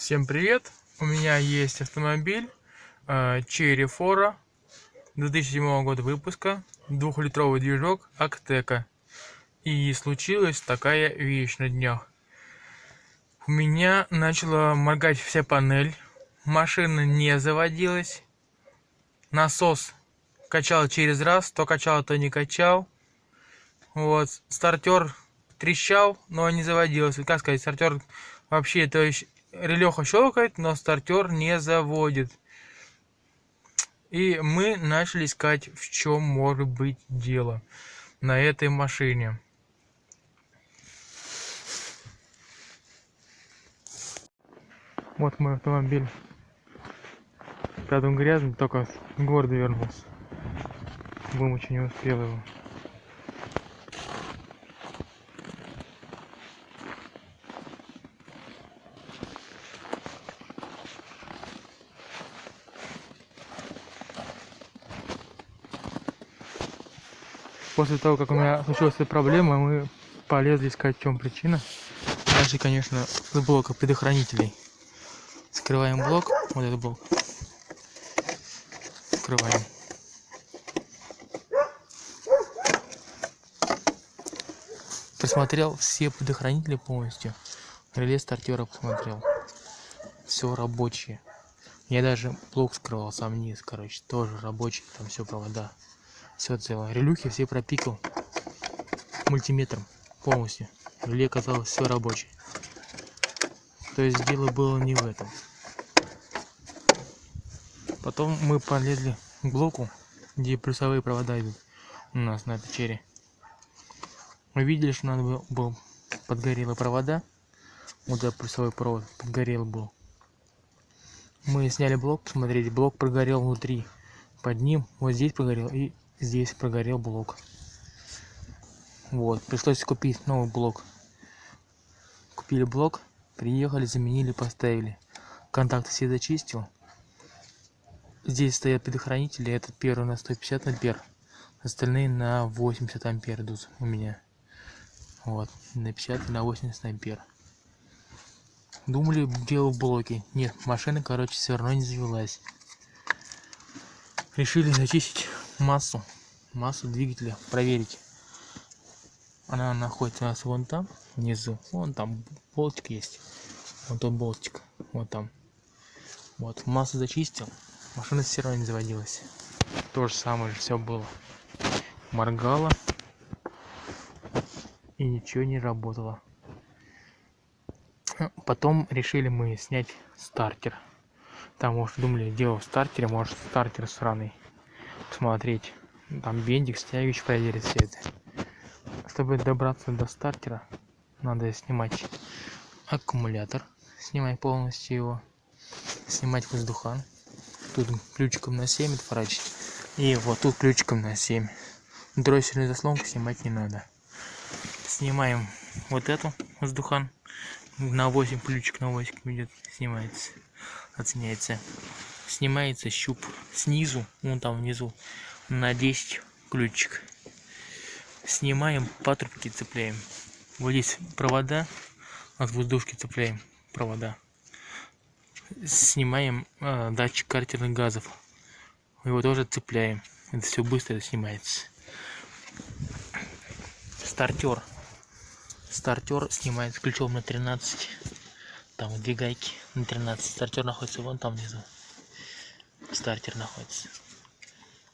Всем привет! У меня есть автомобиль э, Cherry Fora 2007 года выпуска, двухлитровый движок Актека. И случилась такая вещь на днях. У меня начала моргать вся панель, машина не заводилась, насос качал через раз, то качал, то не качал. Вот, стартер трещал, но не заводился. Как сказать, стартер вообще, то есть релеха щелкает, но стартер не заводит. И мы начали искать, в чем может быть дело на этой машине. Вот мой автомобиль. Он грязный, только с города вернулся. Вымочь не успел его. После того, как у меня случилась эта проблема, мы полезли искать, в чем причина. Дальше, конечно, с блока предохранителей. Скрываем блок, вот этот блок. Скрываем. Просмотрел все предохранители полностью. Реле стартера посмотрел. Все рабочие. Я даже блок скрывал сам низ, короче, тоже рабочий, там все провода все цело релюхи все пропикал мультиметром полностью. Реле оказалось все рабочее. То есть дело было не в этом. Потом мы полезли к блоку где плюсовые провода идут у нас на печере. Мы видели что надо было, был подгорело провода. Вот этот плюсовой провод подгорел был. Мы сняли блок посмотрели блок прогорел внутри. Под ним вот здесь прогорел и здесь прогорел блок. Вот пришлось купить новый блок. Купили блок приехали заменили поставили. Контакты все зачистил. Здесь стоят предохранители этот первый на 150 ампер. Остальные на 80 ампер идут у меня. Вот на 50 и на 80 ампер. Думали дело в блоке нет машина короче все равно не завелась решили зачистить массу массу двигателя проверить. Она находится у нас вон там внизу. Вон там болтик есть. Вот тот болтик вот там. Вот массу зачистил машина все равно не заводилась. То же самое все было. Моргала и ничего не работало. Потом решили мы снять стартер там может думали дело в стартере может стартер сраный посмотреть. Там бендик стягивающий проверить все это. Чтобы добраться до стартера надо снимать аккумулятор. Снимать полностью его. Снимать воздухан. Тут ключиком на 7 отворачивать. И вот тут ключиком на 7 дроссельную заслонку снимать не надо. Снимаем вот эту воздухан. На 8 ключик на 8 идет снимается оценяется. Снимается щуп снизу вон там внизу на 10 ключик. Снимаем патрубки цепляем. Вот здесь провода от воздушки цепляем провода. Снимаем э, датчик картерных газов. Его тоже цепляем. Это все быстро снимается. Стартер стартер снимается ключом на 13 там две гайки на 13 стартер находится вон там внизу. Стартер находится.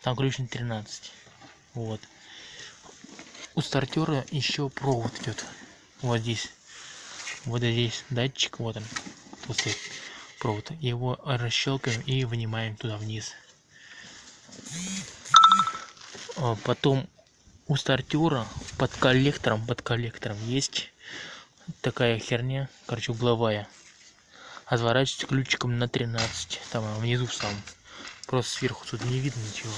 Там ключ на 13 вот. У стартера еще провод идет. Вот здесь. Вот здесь датчик вот он. Толстый провод. Его расщелкаем и вынимаем туда вниз. А потом у стартера под коллектором под коллектором есть такая херня короче угловая. Отворачивать ключиком на 13 там внизу сам просто сверху тут не видно ничего.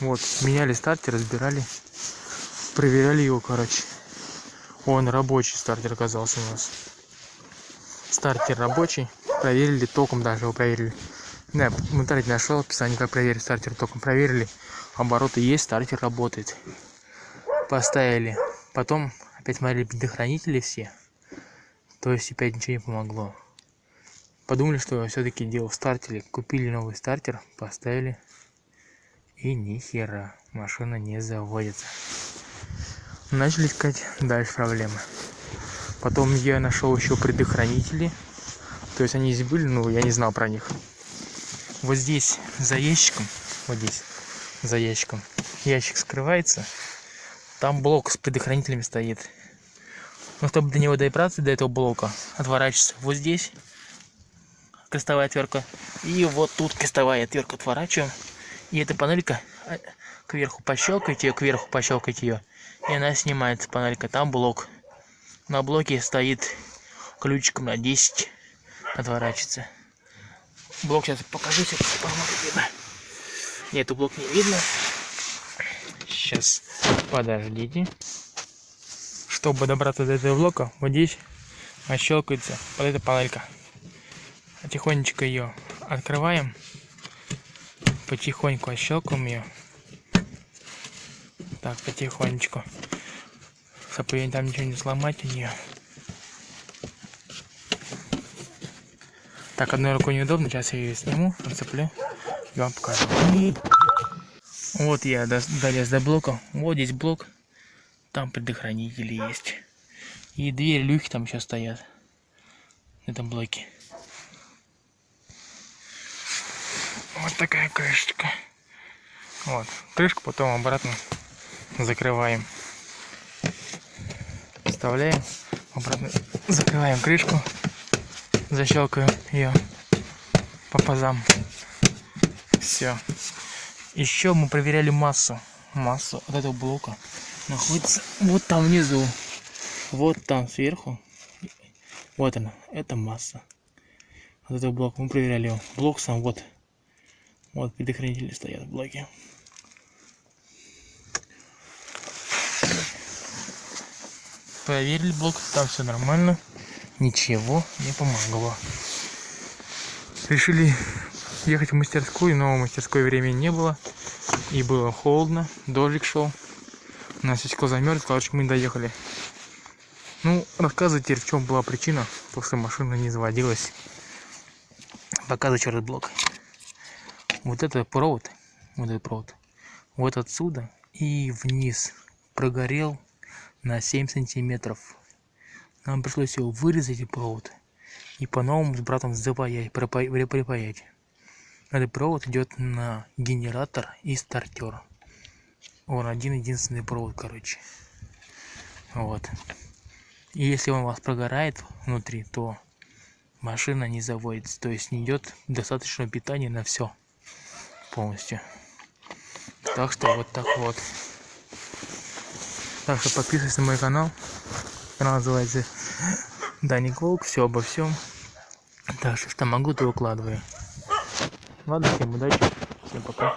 Вот меняли стартер разбирали проверяли его короче. Он рабочий стартер оказался у нас. Стартер рабочий проверили током даже его проверили. Да, в интернете нашел описание как проверить стартер током. Проверили обороты есть стартер работает. Поставили. Потом опять смотрели предохранители все То есть опять ничего не помогло. Подумали, что все-таки дело в стартере. Купили новый стартер, поставили. И ни хера, машина не заводится. Начали искать дальше проблемы. Потом я нашел еще предохранители. То есть они здесь были, но я не знал про них. Вот здесь за ящиком, вот здесь за ящиком, ящик скрывается. Там блок с предохранителями стоит. Но чтобы до него добраться, до этого блока, отворачивается вот здесь крестовая отвертка. И вот тут крестовая отвертка отворачиваем. И эта панелька а, кверху пощелкайте ее, кверху пощелкайте ее. И она снимается, панелька. Там блок. На блоке стоит ключиком на 10 отворачивается. Блок сейчас покажу себе, видно. Нет, блок не видно. Сейчас, подождите. Чтобы добраться до этого блока, вот здесь щелкается вот эта панелька. Потихонечку ее открываем. Потихоньку отщелкаем ее. Так, потихонечку. Чтобы там ничего не сломать у нее. Так, одной рукой неудобно. Сейчас я ее сниму, отцеплю и вам покажу. Вот я долез до блока. Вот здесь блок. Там предохранители есть. И две люки там еще стоят. На этом блоке. Вот такая крышечка. Вот. Крышку потом обратно закрываем. Вставляем. Обратно закрываем крышку. Защелкаем ее по пазам. Все. Еще мы проверяли массу. Массу от этого блока находится вот там внизу. Вот там сверху. Вот она. Это масса. Вот этот блок. Мы проверяли его. Блок сам вот. Вот предохранители стоят в блоке. Проверили блок, там все нормально. Ничего не помогло. Решили ехать в мастерскую, но в мастерской времени не было. И было холодно, дождик шел. У нас стекло замерз, короче, мы доехали. Ну, рассказывай теперь, в чем была причина, после машина не заводилась. Показывай черный блок вот этот провод, вот этот провод, вот отсюда и вниз прогорел на 7 сантиметров. Нам пришлось его вырезать и провод и по-новому с братом запаять, припаять. Этот провод идет на генератор и стартер. Он один единственный провод, короче. Вот. И если он у вас прогорает внутри, то машина не заводится. То есть не идет достаточно питания на все полностью. Так что вот так вот. Так что подписывайся на мой канал. Канал называется Даник Волк. Все обо всем. Так что что могу, то выкладываю. Ладно, всем удачи. Всем пока.